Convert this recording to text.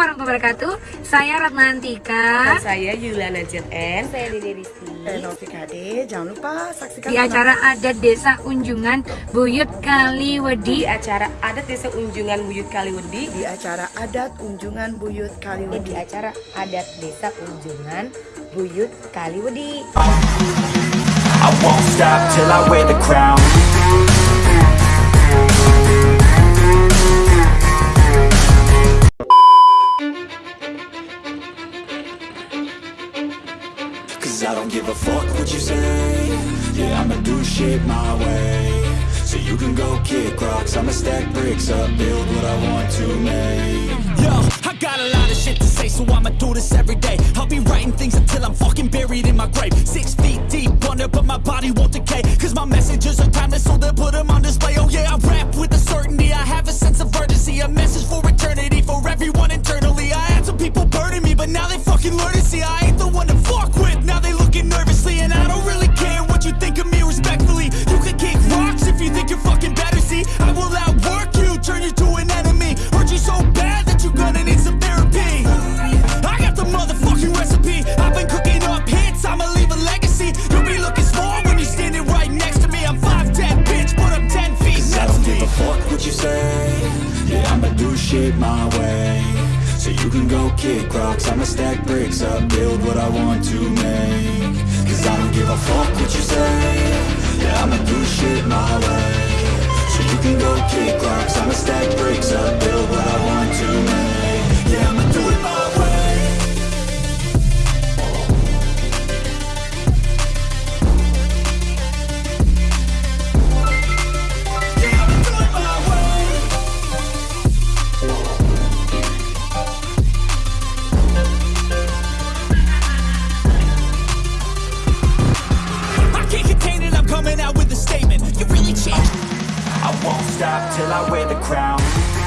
warahmatullahi wabarakatuh. Saya Ratna Antika. Dan saya Yuliana N. Saya Dede Rizky. Eh, Novik Hade, jangan lupa saksikan Di acara adat Desa Unjungan Buyut Kaliwedi Di acara adat Desa Unjungan Buyut Kaliwedi di acara adat Unjungan Buyut Eh, di Kaliwedi. acara adat desa Unjungan Buyut Kaliwedi. I won't stop till I wear the crown give a fuck what you say Yeah, I'ma do shit my way So you can go kick rocks I'ma stack bricks up, build what I want to make Yo, I got a lot of shit to say, so I'ma do this every day. I'll be writing things until I'm fucking buried in my grave. Six feet deep under, but my body won't decay. Cause my messages are timeless, so they'll you can go kick rocks. I'ma stack bricks up, build what I want to make. Cause I don't give a fuck what you say. Yeah, I'ma do shit my way. So you can go kick rocks. I'ma stack bricks up, build what I want to make. Yeah, I'ma do it my way stop till I wear the crown